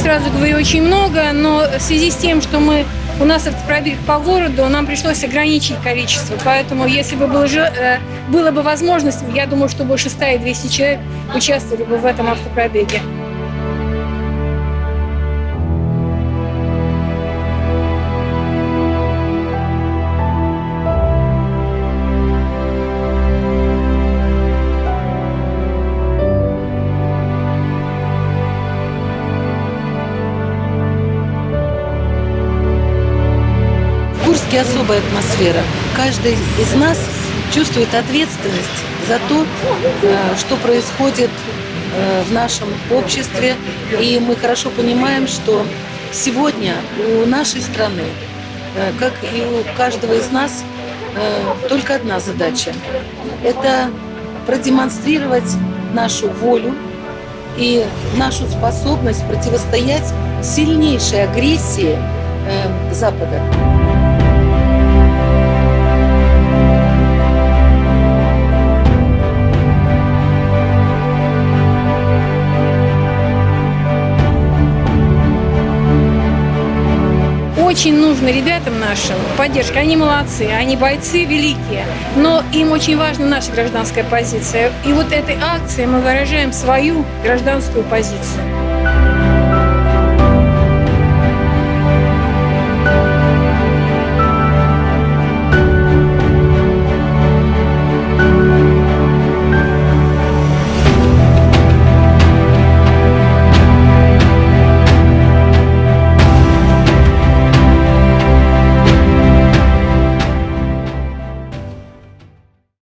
сразу говорю, очень много, но в связи с тем, что мы у нас автопробег по городу, нам пришлось ограничить количество. Поэтому, если бы было, же, э, было бы возможность, я думаю, что больше 100 и 200 человек участвовали бы в этом автопробеге. Курске особая атмосфера. Каждый из нас чувствует ответственность за то, э, что происходит э, в нашем обществе. И мы хорошо понимаем, что сегодня у нашей страны, э, как и у каждого из нас, только одна задача. Это продемонстрировать нашу волю и нашу способность противостоять сильнейшей агрессии Запада. Очень нужно ребятам нашим поддержка. Они молодцы, они бойцы великие, но им очень важна наша гражданская позиция. И вот этой акцией мы выражаем свою гражданскую позицию.